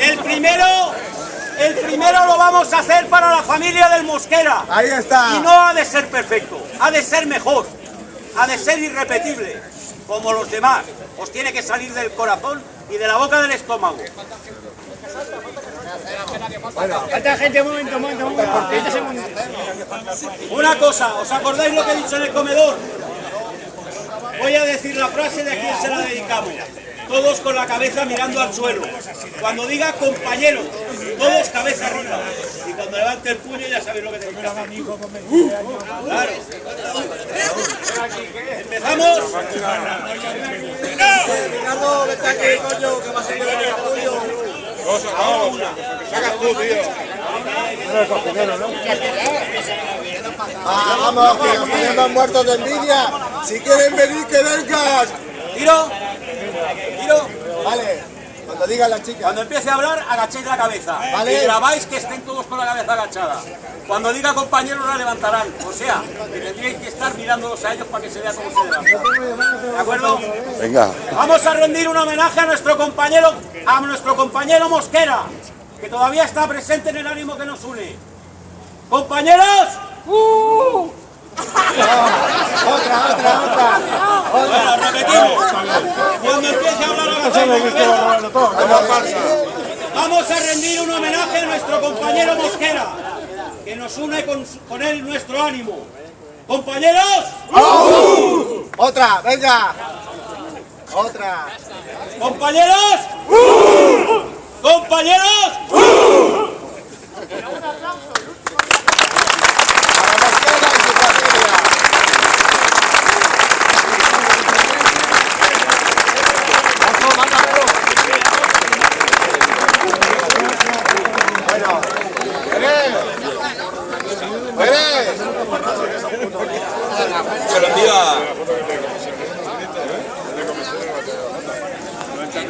El primero, el primero lo vamos a hacer para la familia del Mosquera. Ahí está. Y no ha de ser perfecto, ha de ser mejor, ha de ser irrepetible, como los demás. Os tiene que salir del corazón y de la boca del estómago. Falta gente, un momento, un momento, un momento. 30 segundos. Una cosa, ¿os acordáis lo que he dicho en el comedor? Voy a decir la frase de a quién se la dedicamos. Todos con la cabeza mirando al suelo. Cuando diga compañero, todos cabeza arriba. Y cuando levante el puño ya sabéis lo que tenéis que hacer. Claro. ¿Empezamos? Ricardo, vete aquí, coño, que va a ser el tuyo. Ah, vamos, que nos muertos de envidia. Si quieren venir, que vengan. Tiro. Tiro. Vale, cuando digan las chicas. Cuando empiece a hablar, agachéis la cabeza. Vale. Y grabáis que estén todos con la cabeza agachada. Cuando diga compañeros, la levantarán. O sea, que tendríais que estar mirándolos a ellos para que se vea cómo se levantan. ¿De acuerdo? Venga. Vamos a rendir un homenaje a nuestro compañero, a nuestro compañero Mosquera, que todavía está presente en el ánimo que nos une. ¡Compañeros! Otra, otra, otra. Bueno, repetimos. Cuando empiece a hablar la. Vamos a rendir un homenaje a nuestro compañero Mosquera, que nos une con, con él nuestro ánimo. ¡Compañeros! Otra, venga. Otra. ¡Compañeros! Para Mosquera y su familia. Bueno, Pérez. Pérez. Se lo envía.